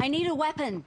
I need a weapon.